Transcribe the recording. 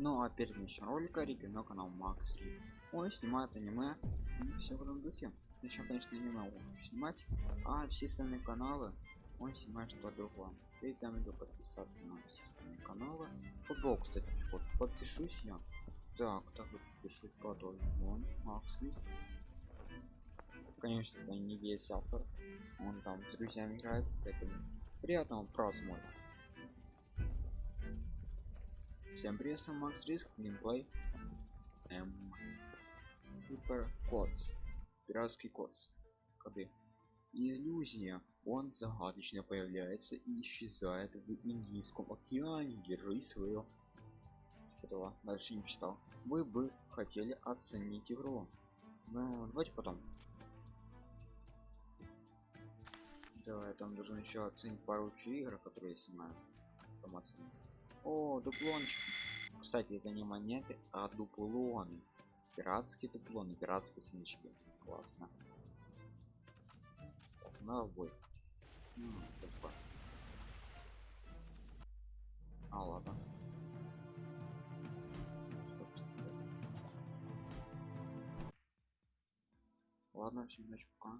Ну а перед началом ролика рекомендую канал Макс Риск. Он снимает аниме и все в этом духе. Начнем, конечно, аниме он снимать, а все остальные каналы он снимает что другое. Рекомендую подписаться на все остальные каналы. Футбол, кстати, вот подпишусь я. Так, так вот подпишусь потом. Вон, Макс Риск. Конечно, это не весь автор. Он там с друзьями играет, поэтому приятного просмотра. Всем привет, сам Макс Риск, геймплей. Эм, Супер Кодс. Пиратский Кодс. Коды. Иллюзия. Он загадочно появляется и исчезает в Индийском океане. Держи свое. Этого дальше не читал. Вы бы хотели оценить игру. Но давайте потом. Давай, там должен еще оценить пару игр, которые я снимаю. Информацию. О, дуплончик. Кстати, это не монеты, а дуплоны. Пиратские дуплоны, пиратские смычки. Классно. На бой. А, ладно. Ладно, всем удачи, пока.